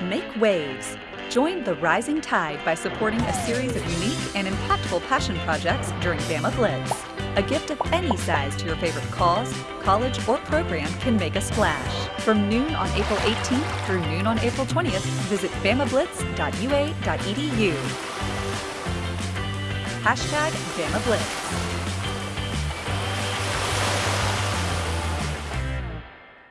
Make waves. Join the rising tide by supporting a series of unique and impactful passion projects during Bama Blitz. A gift of any size to your favorite cause, college, or program can make a splash. From noon on April 18th through noon on April 20th, visit bamablitz.ua.edu. Hashtag Bama Blitz.